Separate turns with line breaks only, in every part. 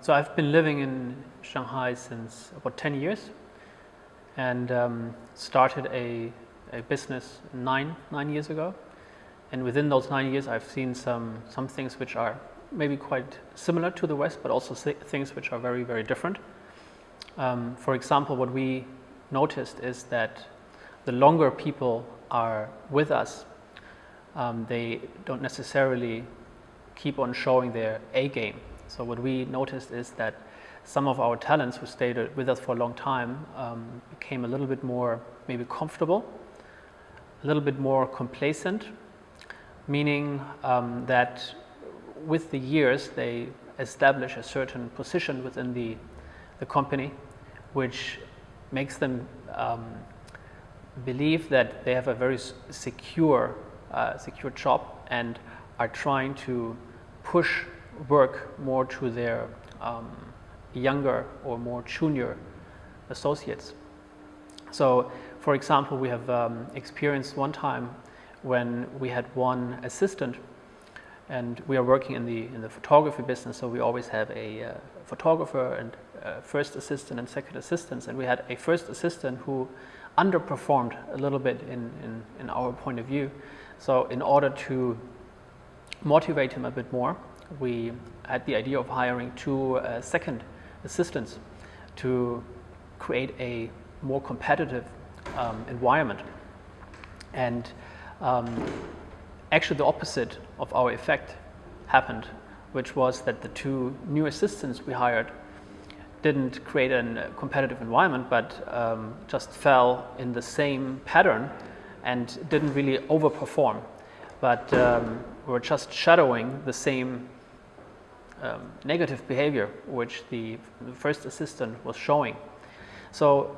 So I've been living in Shanghai since about 10 years and um, started a, a business nine, nine years ago. And within those nine years, I've seen some, some things which are maybe quite similar to the West, but also things which are very, very different. Um, for example, what we noticed is that the longer people are with us, um, they don't necessarily keep on showing their A game. So what we noticed is that some of our talents who stayed with us for a long time um, became a little bit more maybe comfortable, a little bit more complacent, meaning um, that with the years they establish a certain position within the, the company which makes them um, believe that they have a very secure, uh, secure job and are trying to push work more to their um, younger or more junior associates. So for example, we have um, experienced one time when we had one assistant and we are working in the, in the photography business, so we always have a uh, photographer and uh, first assistant and second assistants, and we had a first assistant who underperformed a little bit in, in, in our point of view. So in order to motivate him a bit more, we had the idea of hiring two uh, second assistants to create a more competitive um, environment. And um, actually the opposite of our effect happened, which was that the two new assistants we hired didn't create a competitive environment, but um, just fell in the same pattern and didn't really overperform. But um, were just shadowing the same um, negative behavior which the first assistant was showing. So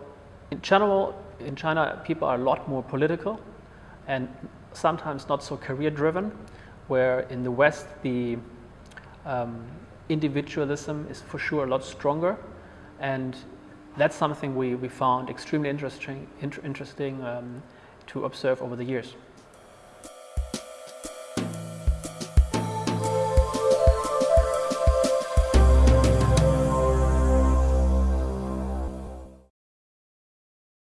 in general, in China, people are a lot more political and sometimes not so career driven, where in the West, the um, individualism is for sure a lot stronger. And that's something we, we found extremely interesting, inter interesting um, to observe over the years.